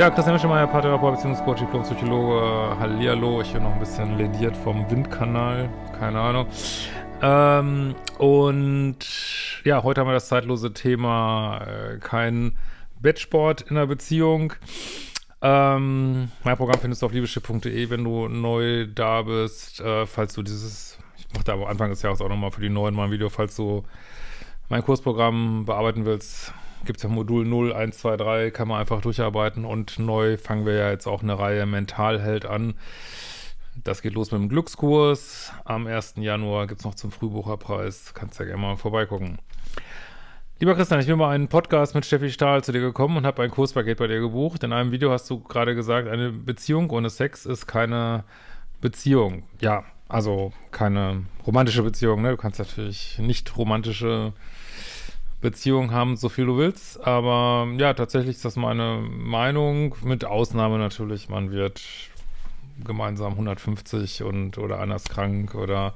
Ja, Christian Mischemeier, Paartherapeut, Beziehungscoach, Diplom-Psychologe. Hallihallo, ich bin noch ein bisschen lediert vom Windkanal, keine Ahnung. Ähm, und ja, heute haben wir das zeitlose Thema äh, kein Bettsport in der Beziehung. Ähm, mein Programm findest du auf liebeschiff.de, wenn du neu da bist. Äh, falls du dieses, ich mache da am Anfang des Jahres auch nochmal für die neuen mal ein Video, falls du mein Kursprogramm bearbeiten willst, gibt es ja Modul 0, 1, 2, 3, kann man einfach durcharbeiten und neu fangen wir ja jetzt auch eine Reihe Mentalheld an. Das geht los mit dem Glückskurs. Am 1. Januar gibt es noch zum Frühbucherpreis. Kannst ja gerne mal vorbeigucken. Lieber Christian, ich bin mal einen Podcast mit Steffi Stahl zu dir gekommen und habe ein Kurspaket bei dir gebucht. In einem Video hast du gerade gesagt, eine Beziehung ohne Sex ist keine Beziehung. Ja, also keine romantische Beziehung. Ne? Du kannst natürlich nicht romantische Beziehung haben, so viel du willst. Aber ja, tatsächlich ist das meine Meinung, mit Ausnahme natürlich, man wird gemeinsam 150 und oder anders krank oder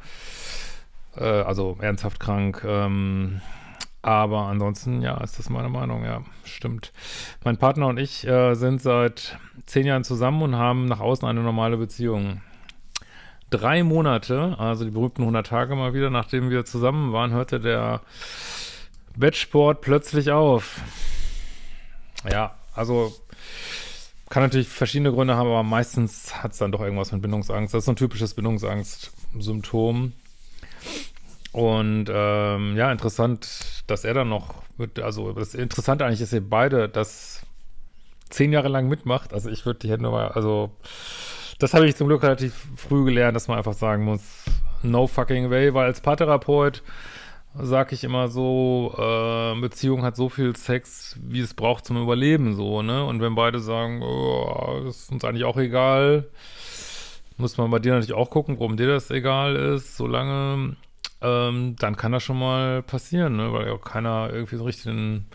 äh, also ernsthaft krank. Ähm, aber ansonsten, ja, ist das meine Meinung, ja, stimmt. Mein Partner und ich äh, sind seit zehn Jahren zusammen und haben nach außen eine normale Beziehung. Drei Monate, also die berühmten 100 Tage mal wieder, nachdem wir zusammen waren, hörte der Bettsport plötzlich auf. Ja, also kann natürlich verschiedene Gründe haben, aber meistens hat es dann doch irgendwas mit Bindungsangst. Das ist so ein typisches Bindungsangst-Symptom. Und ähm, ja, interessant, dass er dann noch, mit, also das Interessante eigentlich ist, ihr beide das zehn Jahre lang mitmacht. Also ich würde die Hände mal, also das habe ich zum Glück relativ früh gelernt, dass man einfach sagen muss, no fucking way, weil als Paartherapeut sag ich immer so, äh, Beziehung hat so viel Sex, wie es braucht zum Überleben, so, ne? Und wenn beide sagen, oh, ist uns eigentlich auch egal, muss man bei dir natürlich auch gucken, warum dir das egal ist, solange, ähm, dann kann das schon mal passieren, ne? Weil ja auch keiner irgendwie so richtig einen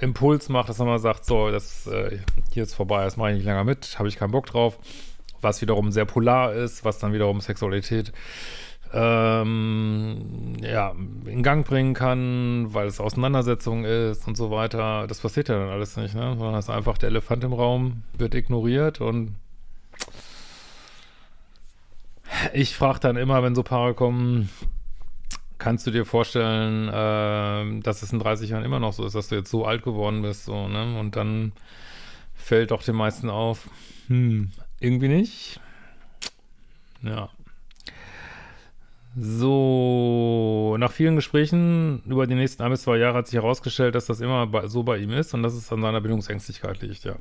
Impuls macht, dass man mal sagt, so, das äh, hier ist vorbei, das mache ich nicht länger mit, habe ich keinen Bock drauf. Was wiederum sehr polar ist, was dann wiederum Sexualität ähm, ja, in Gang bringen kann, weil es Auseinandersetzung ist und so weiter. Das passiert ja dann alles nicht, ne? Sondern es ist einfach der Elefant im Raum, wird ignoriert und ich frage dann immer, wenn so Paare kommen, kannst du dir vorstellen, äh, dass es in 30 Jahren immer noch so ist, dass du jetzt so alt geworden bist, so, ne? Und dann fällt doch den meisten auf, hm, irgendwie nicht. Ja. So, nach vielen Gesprächen über die nächsten ein bis zwei Jahre hat sich herausgestellt, dass das immer bei, so bei ihm ist und dass es an seiner Bindungsängstlichkeit liegt, ja.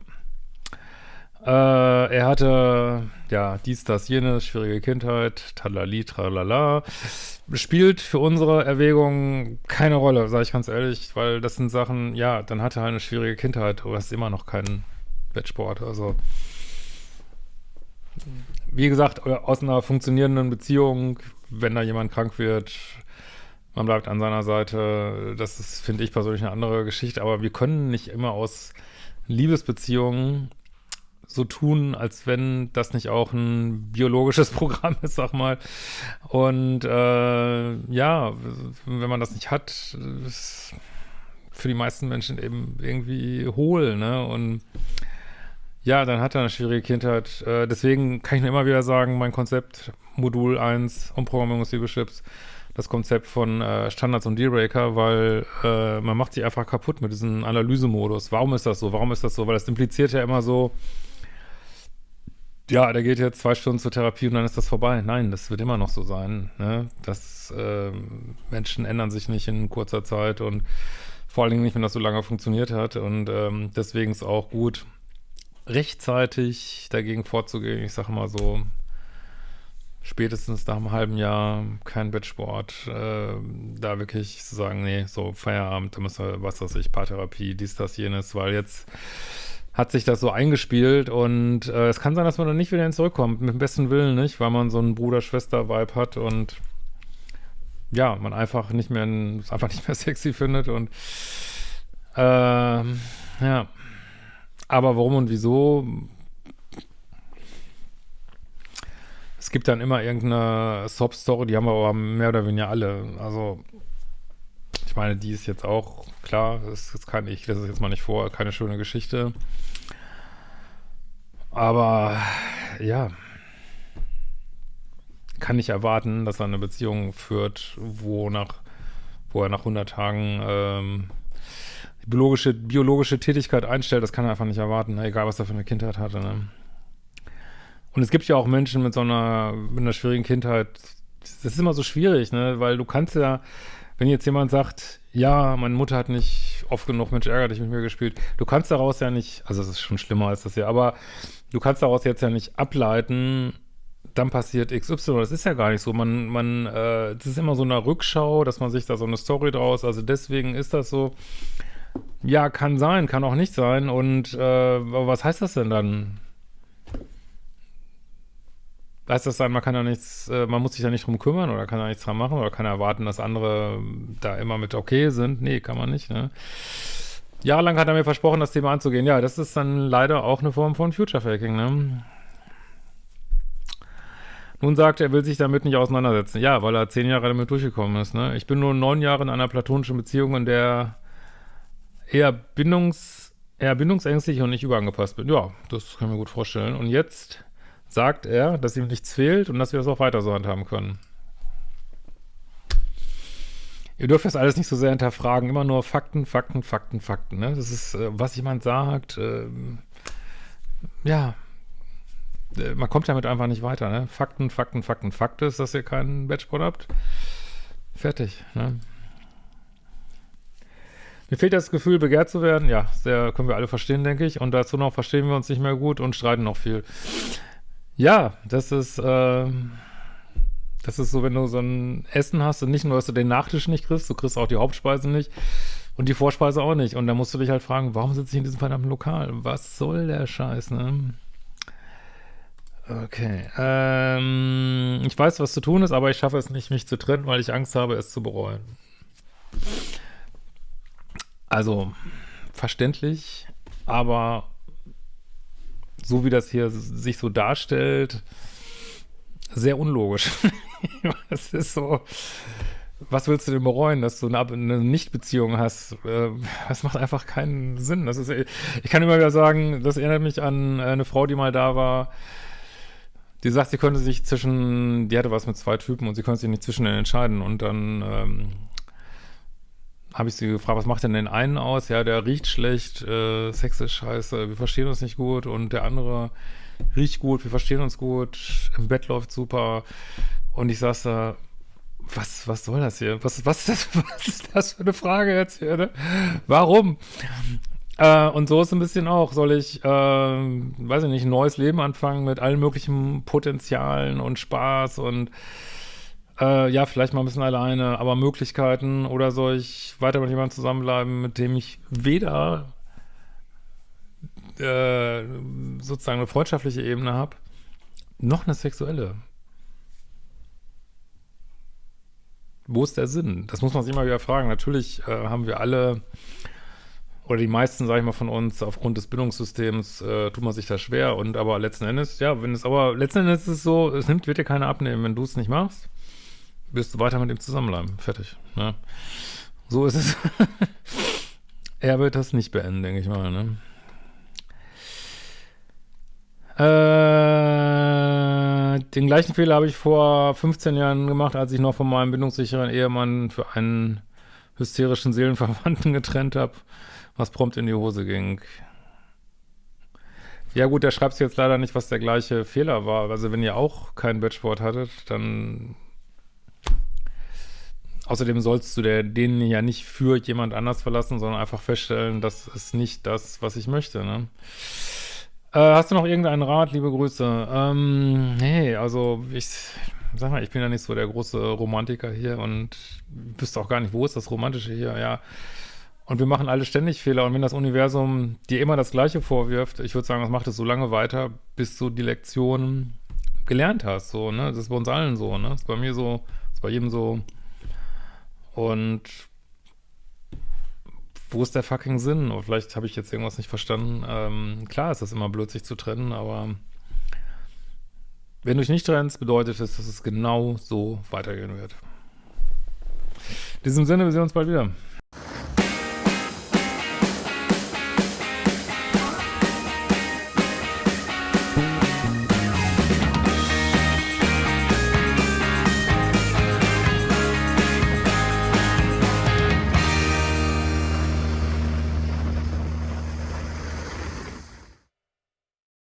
Äh, er hatte, ja, dies, das, jenes, schwierige Kindheit, talali, tralala. Spielt für unsere Erwägung keine Rolle, sage ich ganz ehrlich, weil das sind Sachen, ja, dann hatte er halt eine schwierige Kindheit, aber es ist immer noch kein Wettsport, also wie gesagt, aus einer funktionierenden Beziehung wenn da jemand krank wird, man bleibt an seiner Seite. Das ist, finde ich persönlich, eine andere Geschichte. Aber wir können nicht immer aus Liebesbeziehungen so tun, als wenn das nicht auch ein biologisches Programm ist, sag mal. Und äh, ja, wenn man das nicht hat, ist für die meisten Menschen eben irgendwie hohl, ne? Und ja, dann hat er eine schwierige Kindheit. Äh, deswegen kann ich nur immer wieder sagen, mein Konzept Modul 1 Umprogrammierung des Liebeschips, das Konzept von äh, Standards und Dealbreaker, weil äh, man macht sich einfach kaputt mit diesem Analysemodus. Warum ist das so? Warum ist das so? Weil das impliziert ja immer so, ja, der geht jetzt zwei Stunden zur Therapie und dann ist das vorbei. Nein, das wird immer noch so sein. Ne? Das, äh, Menschen ändern sich nicht in kurzer Zeit und vor allen Dingen nicht, wenn das so lange funktioniert hat. Und ähm, deswegen ist auch gut, rechtzeitig dagegen vorzugehen. Ich sage mal so, spätestens nach einem halben Jahr kein Bettsport, äh, da wirklich zu sagen, nee, so Feierabend, da müssen wir, was weiß ich, Paartherapie, dies, das, jenes, weil jetzt hat sich das so eingespielt und äh, es kann sein, dass man dann nicht wieder zurückkommt, mit dem besten Willen nicht, weil man so einen Bruder-Schwester-Vibe hat und ja, man einfach nicht mehr, einfach nicht mehr sexy findet und äh, ja, aber warum und wieso? Es gibt dann immer irgendeine Sob-Story, die haben wir aber mehr oder weniger alle. Also, ich meine, die ist jetzt auch, klar, das, das kann ich, das ist jetzt mal nicht vor, keine schöne Geschichte. Aber, ja, kann nicht erwarten, dass er eine Beziehung führt, wo nach, wo er nach 100 Tagen ähm, biologische, biologische Tätigkeit einstellt. Das kann er einfach nicht erwarten, ne? egal was er für eine Kindheit hatte. Ne? Und es gibt ja auch Menschen mit so einer, mit einer schwierigen Kindheit. Das ist immer so schwierig, ne? weil du kannst ja, wenn jetzt jemand sagt, ja, meine Mutter hat nicht oft genug Mensch ärgert dich mit mir gespielt, du kannst daraus ja nicht, also es ist schon schlimmer als das hier, aber du kannst daraus jetzt ja nicht ableiten, dann passiert XY. Das ist ja gar nicht so. Man, man, äh, das ist immer so eine Rückschau, dass man sich da so eine Story draus, also deswegen ist das so. Ja, kann sein, kann auch nicht sein. Und äh, was heißt das denn dann? Heißt das dann, man kann ja nichts, äh, man muss sich da nicht drum kümmern oder kann da nichts dran machen oder kann erwarten, dass andere da immer mit okay sind? Nee, kann man nicht, ne? Jahrelang hat er mir versprochen, das Thema anzugehen. Ja, das ist dann leider auch eine Form von Future Faking, ne? Nun sagt er, er will sich damit nicht auseinandersetzen. Ja, weil er zehn Jahre damit durchgekommen ist. Ne? Ich bin nur neun Jahre in einer platonischen Beziehung, in der eher bindungs, eher bindungsängstlich und nicht überangepasst bin. Ja, das kann ich mir gut vorstellen. Und jetzt sagt er, dass ihm nichts fehlt und dass wir das auch weiter so handhaben können. Ihr dürft das alles nicht so sehr hinterfragen. Immer nur Fakten, Fakten, Fakten, Fakten. Ne? Das ist, äh, was jemand sagt. Äh, ja, äh, man kommt damit einfach nicht weiter, ne? Fakten, Fakten, Fakten, Fakt ist, dass ihr keinen Batchboard habt. Fertig, ne? Mir fehlt das Gefühl, begehrt zu werden. Ja, sehr, können wir alle verstehen, denke ich. Und dazu noch verstehen wir uns nicht mehr gut und streiten noch viel. Ja, das ist, äh, das ist so, wenn du so ein Essen hast und nicht nur, dass du den Nachtisch nicht kriegst, du kriegst auch die Hauptspeise nicht und die Vorspeise auch nicht. Und dann musst du dich halt fragen, warum sitze ich in diesem verdammten Lokal? Was soll der Scheiß, ne? Okay. Ähm, ich weiß, was zu tun ist, aber ich schaffe es nicht, mich zu trennen, weil ich Angst habe, es zu bereuen. Also, verständlich, aber so wie das hier sich so darstellt, sehr unlogisch. Es ist so, was willst du denn bereuen, dass du eine, eine Nichtbeziehung hast? Äh, das macht einfach keinen Sinn. Das ist, ich kann immer wieder sagen, das erinnert mich an eine Frau, die mal da war, die sagt, sie könnte sich zwischen, die hatte was mit zwei Typen und sie konnte sich nicht zwischen entscheiden. Und dann ähm, habe ich sie gefragt, was macht denn den einen aus? Ja, der riecht schlecht, äh, Sex ist scheiße, wir verstehen uns nicht gut. Und der andere riecht gut, wir verstehen uns gut, im Bett läuft super. Und ich saß da, was, was soll das hier? Was, was, ist das, was ist das für eine Frage jetzt hier? Ne? Warum? Äh, und so ist ein bisschen auch, soll ich, äh, weiß ich nicht, ein neues Leben anfangen mit allen möglichen Potenzialen und Spaß und äh, ja, vielleicht mal ein bisschen alleine, aber Möglichkeiten oder soll ich weiter mit jemandem zusammenbleiben, mit dem ich weder äh, sozusagen eine freundschaftliche Ebene habe, noch eine sexuelle. Wo ist der Sinn? Das muss man sich immer wieder fragen. Natürlich äh, haben wir alle oder die meisten, sage ich mal, von uns, aufgrund des Bildungssystems, äh, tut man sich da schwer. Und aber letzten Endes, ja, wenn es aber, letzten Endes ist es so, es nimmt, wird dir keiner abnehmen. Wenn du es nicht machst, wirst du weiter mit ihm zusammenbleiben. Fertig. Ne? So ist es. er wird das nicht beenden, denke ich mal, ne? Äh, den gleichen Fehler habe ich vor 15 Jahren gemacht, als ich noch von meinem bindungssicheren Ehemann für einen hysterischen Seelenverwandten getrennt habe was prompt in die Hose ging. Ja gut, der schreibt jetzt leider nicht, was der gleiche Fehler war. Also wenn ihr auch kein Batchboard hattet, dann Außerdem sollst du der, den ja nicht für jemand anders verlassen, sondern einfach feststellen, das ist nicht das, was ich möchte. Ne? Äh, hast du noch irgendeinen Rat? Liebe Grüße. Ähm, nee, also ich sag mal, ich bin ja nicht so der große Romantiker hier und wüsste auch gar nicht, wo ist das Romantische hier. Ja, und wir machen alle ständig Fehler. Und wenn das Universum dir immer das Gleiche vorwirft, ich würde sagen, das macht es so lange weiter, bis du die Lektion gelernt hast. So, ne? Das ist bei uns allen so, ne? Das ist bei mir so, das ist bei jedem so. Und wo ist der fucking Sinn? Oder vielleicht habe ich jetzt irgendwas nicht verstanden. Ähm, klar ist das immer blöd, sich zu trennen, aber wenn du dich nicht trennst, bedeutet es, dass es genau so weitergehen wird. In diesem Sinne, wir sehen uns bald wieder.